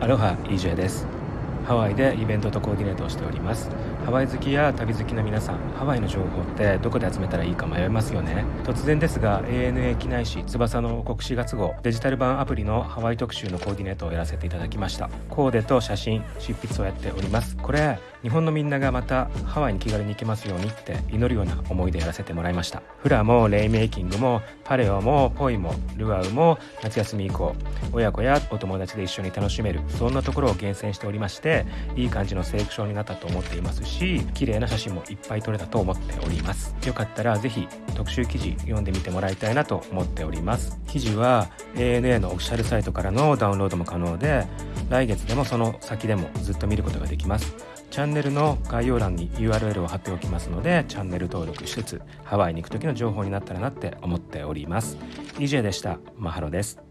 アロハ EJ です。ハワイでイベントとコーディネートをしております。ハワイ好きや旅好きの皆さんハワイの情報ってどこで集めたらいいか迷いますよね。突然ですが ANA 機内紙翼の国4月号デジタル版アプリのハワイ特集のコーディネートをやらせていただきました。コーデと写真執筆をやっております。これ日本のみんながまたハワイに気軽に行けますようにって祈るような思いでやらせてもらいました。フラもレイメイキングもパレオもポイもルアウも夏休み以降親子やお友達で一緒に楽しめるそんなところを厳選しておりましていい感じのセレクションになったと思っていますし綺麗な写真もいっぱい撮れたと思っております。よかったらぜひ特集記事読んでみてもらいたいなと思っております。記事は ANA のオフィシャルサイトからのダウンロードも可能で来月でもその先でもずっと見ることができます。チャンネルの概要欄に URL を貼っておきますのでチャンネル登録しつつハワイに行く時の情報になったらなって思っております。EJ でした。マハロです。